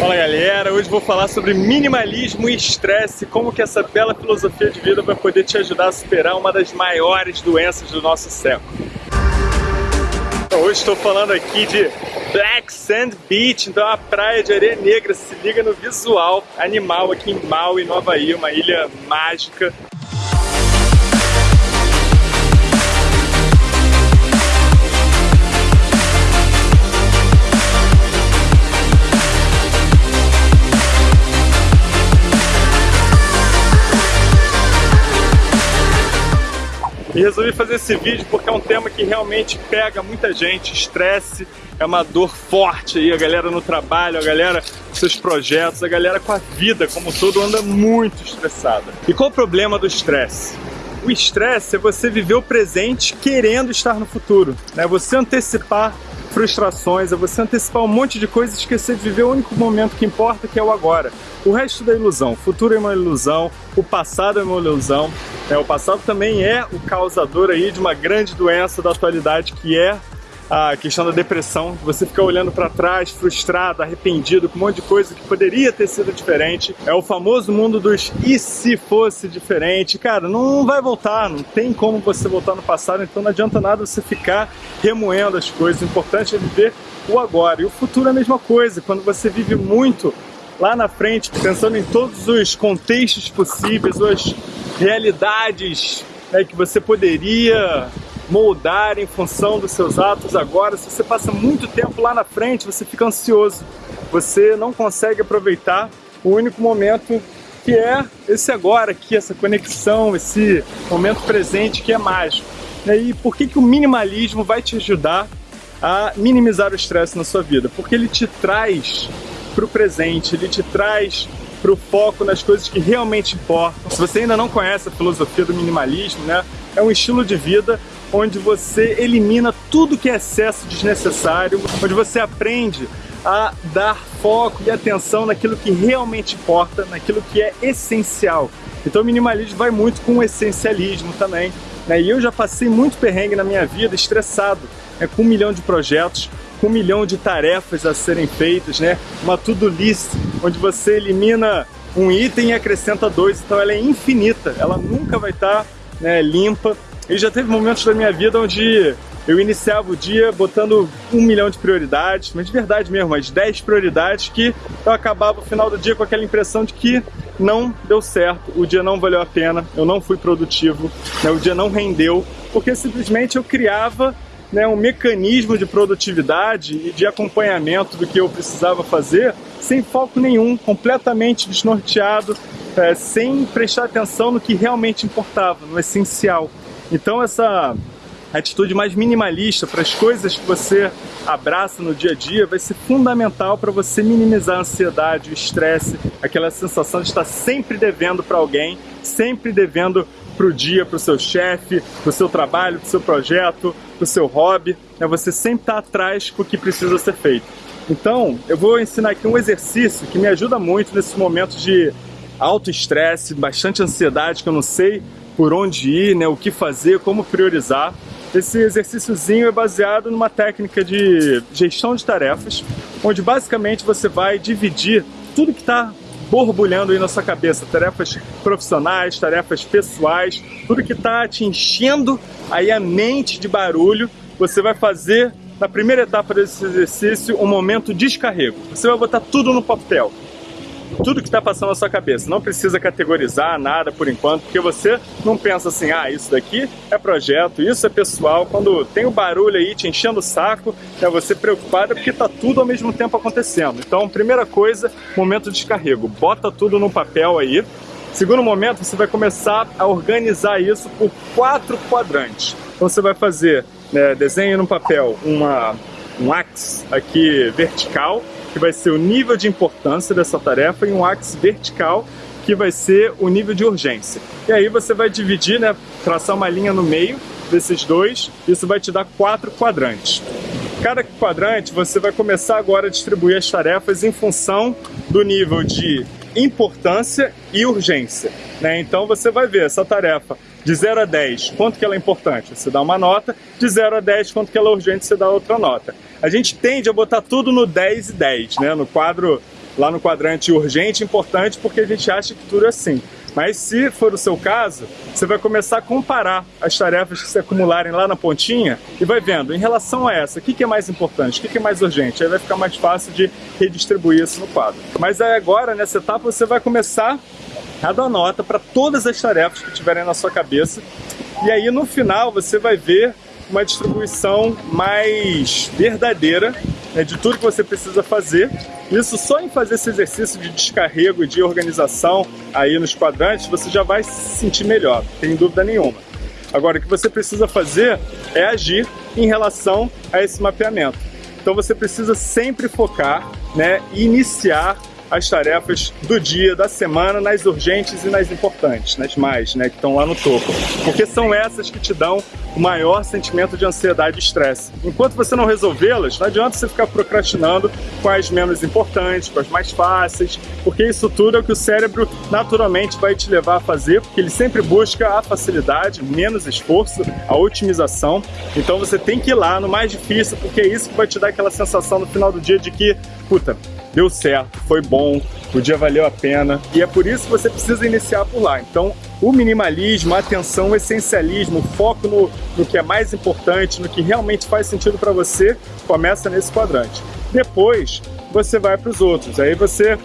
Fala galera, hoje vou falar sobre minimalismo e estresse, como que essa bela filosofia de vida vai poder te ajudar a superar uma das maiores doenças do nosso século. Então, hoje estou falando aqui de Black Sand Beach, então é uma praia de areia negra, se liga no visual animal aqui em Maui, Nova Havaí, uma ilha mágica E resolvi fazer esse vídeo porque é um tema que realmente pega muita gente, estresse, é uma dor forte aí, a galera no trabalho, a galera com seus projetos, a galera com a vida como todo anda muito estressada. E qual o problema do estresse? O estresse é você viver o presente querendo estar no futuro, né? Você antecipar frustrações, é você antecipar um monte de coisas e esquecer de viver o único momento que importa, que é o agora. O resto da ilusão, o futuro é uma ilusão, o passado é uma ilusão. É, o passado também é o causador aí de uma grande doença da atualidade, que é a questão da depressão, você fica olhando para trás, frustrado, arrependido, com um monte de coisa que poderia ter sido diferente. É o famoso mundo dos e se fosse diferente. Cara, não vai voltar, não tem como você voltar no passado, então não adianta nada você ficar remoendo as coisas. O importante é viver o agora. E o futuro é a mesma coisa. Quando você vive muito lá na frente, pensando em todos os contextos possíveis, as realidades né, que você poderia moldar em função dos seus atos agora. Se você passa muito tempo lá na frente, você fica ansioso. Você não consegue aproveitar o único momento que é esse agora aqui, essa conexão, esse momento presente que é mágico. E por que, que o minimalismo vai te ajudar a minimizar o estresse na sua vida? Porque ele te traz para o presente, ele te traz para o foco nas coisas que realmente importam. Se você ainda não conhece a filosofia do minimalismo, né, é um estilo de vida onde você elimina tudo que é excesso desnecessário, onde você aprende a dar foco e atenção naquilo que realmente importa, naquilo que é essencial. Então o minimalismo vai muito com o essencialismo também. Né? E eu já passei muito perrengue na minha vida, estressado, né? com um milhão de projetos, com um milhão de tarefas a serem feitas, né? uma to-do list, onde você elimina um item e acrescenta dois, então ela é infinita, ela nunca vai estar né, limpa, e já teve momentos da minha vida onde eu iniciava o dia botando um milhão de prioridades, mas de verdade mesmo, as 10 prioridades que eu acabava o final do dia com aquela impressão de que não deu certo, o dia não valeu a pena, eu não fui produtivo, né, o dia não rendeu, porque simplesmente eu criava né, um mecanismo de produtividade e de acompanhamento do que eu precisava fazer sem foco nenhum, completamente desnorteado, é, sem prestar atenção no que realmente importava, no essencial. Então essa atitude mais minimalista para as coisas que você abraça no dia a dia vai ser fundamental para você minimizar a ansiedade, o estresse, aquela sensação de estar sempre devendo para alguém, sempre devendo para o dia, para o seu chefe, para o seu trabalho, para o seu projeto, para o seu hobby. Né? Você sempre está atrás do que precisa ser feito. Então, eu vou ensinar aqui um exercício que me ajuda muito nesses momentos de alto estresse, bastante ansiedade, que eu não sei por onde ir, né, o que fazer, como priorizar. Esse exercíciozinho é baseado numa técnica de gestão de tarefas, onde basicamente você vai dividir tudo que está borbulhando aí na sua cabeça, tarefas profissionais, tarefas pessoais, tudo que está te enchendo aí a mente de barulho, você vai fazer na primeira etapa desse exercício um momento de descarrego. Você vai botar tudo no papel tudo que está passando na sua cabeça. Não precisa categorizar nada por enquanto, porque você não pensa assim, ah, isso daqui é projeto, isso é pessoal. Quando tem o barulho aí te enchendo o saco, é você preocupado porque está tudo ao mesmo tempo acontecendo. Então, primeira coisa, momento de descarrego. Bota tudo no papel aí. Segundo momento, você vai começar a organizar isso por quatro quadrantes. Então você vai fazer, né, desenho no papel uma, um axe aqui vertical, que vai ser o nível de importância dessa tarefa, e um axis vertical, que vai ser o nível de urgência. E aí você vai dividir, né, traçar uma linha no meio desses dois, isso vai te dar quatro quadrantes. Cada quadrante você vai começar agora a distribuir as tarefas em função do nível de importância e urgência. Né? Então você vai ver essa tarefa de 0 a 10, quanto que ela é importante? Você dá uma nota, de 0 a 10, quanto que ela é urgente? Você dá outra nota. A gente tende a botar tudo no 10 e 10, né? no quadro lá no quadrante urgente, importante, porque a gente acha que tudo é assim. Mas se for o seu caso, você vai começar a comparar as tarefas que se acumularem lá na pontinha e vai vendo, em relação a essa, o que é mais importante, o que é mais urgente. Aí vai ficar mais fácil de redistribuir isso no quadro. Mas aí agora, nessa etapa, você vai começar a dar nota para todas as tarefas que tiverem na sua cabeça. E aí no final você vai ver uma distribuição mais verdadeira né, de tudo que você precisa fazer. Isso só em fazer esse exercício de descarrego e de organização aí nos quadrantes, você já vai se sentir melhor, sem dúvida nenhuma. Agora, o que você precisa fazer é agir em relação a esse mapeamento. Então você precisa sempre focar né, e iniciar as tarefas do dia, da semana, nas urgentes e nas importantes, nas mais, né, que estão lá no topo. Porque são essas que te dão o maior sentimento de ansiedade e estresse. Enquanto você não resolvê-las, não adianta você ficar procrastinando com as menos importantes, com as mais fáceis, porque isso tudo é o que o cérebro naturalmente vai te levar a fazer, porque ele sempre busca a facilidade, menos esforço, a otimização. Então você tem que ir lá no mais difícil, porque é isso que vai te dar aquela sensação no final do dia de que, puta, deu certo, foi bom, o dia valeu a pena e é por isso que você precisa iniciar por lá. Então, o minimalismo, a atenção, o essencialismo, o foco no, no que é mais importante, no que realmente faz sentido para você, começa nesse quadrante. Depois, você vai para os outros. Aí você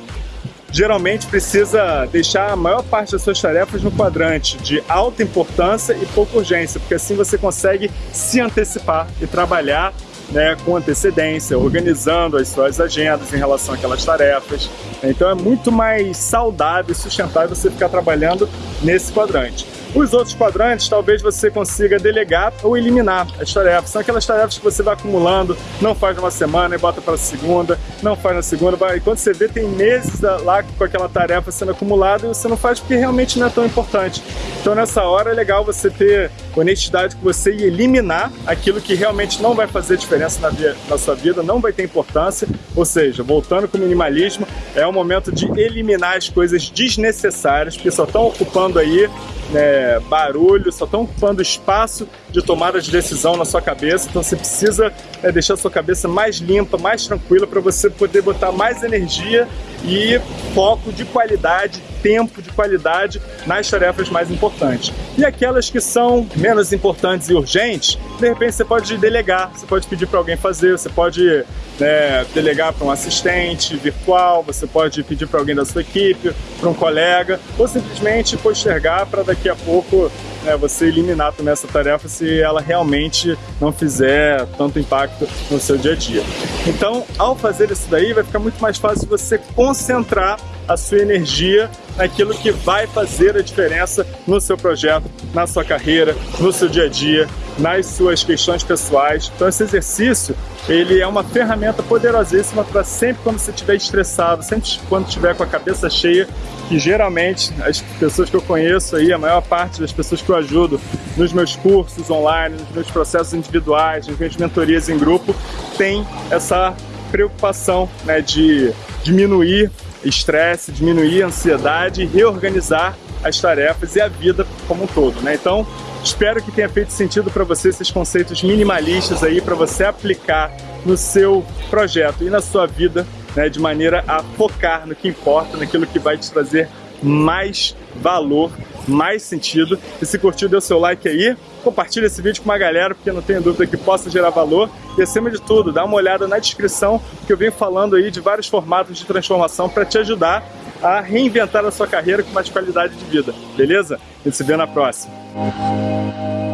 geralmente precisa deixar a maior parte das suas tarefas no quadrante de alta importância e pouca urgência, porque assim você consegue se antecipar e trabalhar né, com antecedência, organizando as suas agendas em relação àquelas tarefas. Então é muito mais saudável e sustentável você ficar trabalhando nesse quadrante. Os outros quadrantes, talvez você consiga delegar ou eliminar as tarefas. São aquelas tarefas que você vai acumulando, não faz numa semana e bota para segunda, não faz na segunda, vai. E quando você vê, tem meses lá com aquela tarefa sendo acumulada e você não faz porque realmente não é tão importante. Então nessa hora é legal você ter honestidade com você e eliminar aquilo que realmente não vai fazer diferença na, via, na sua vida, não vai ter importância. Ou seja, voltando com o minimalismo, é o momento de eliminar as coisas desnecessárias que só estão ocupando aí né, barulho, só estão ocupando espaço de tomada de decisão na sua cabeça. Então você precisa né, deixar a sua cabeça mais limpa, mais tranquila para você poder botar mais energia e foco de qualidade, tempo de qualidade nas tarefas mais importantes. E aquelas que são menos importantes e urgentes, de repente você pode delegar, você pode pedir para alguém fazer, você pode né, delegar para um assistente virtual, você pode pedir para alguém da sua equipe, para um colega, ou simplesmente postergar para daqui a pouco né, você eliminar também essa tarefa se ela realmente não fizer tanto impacto no seu dia a dia. Então, ao fazer isso daí, vai ficar muito mais fácil você concentrar a sua energia naquilo que vai fazer a diferença no seu projeto, na sua carreira, no seu dia a dia, nas suas questões pessoais. Então esse exercício, ele é uma ferramenta poderosíssima para sempre quando você estiver estressado, sempre quando estiver com a cabeça cheia, que geralmente as pessoas que eu conheço aí, a maior parte das pessoas que eu ajudo nos meus cursos online, nos meus processos individuais, nas minhas mentorias em grupo, tem essa preocupação né, de diminuir estresse, diminuir ansiedade e reorganizar as tarefas e a vida como um todo, né? Então, espero que tenha feito sentido para você esses conceitos minimalistas aí para você aplicar no seu projeto e na sua vida, né, de maneira a focar no que importa, naquilo que vai te trazer mais valor, mais sentido. E se curtiu, dê o seu like aí, compartilha esse vídeo com uma galera, porque não tenho dúvida que possa gerar valor. E acima de tudo, dá uma olhada na descrição, que eu venho falando aí de vários formatos de transformação para te ajudar a reinventar a sua carreira com mais qualidade de vida, beleza? A gente se vê na próxima. Thank you.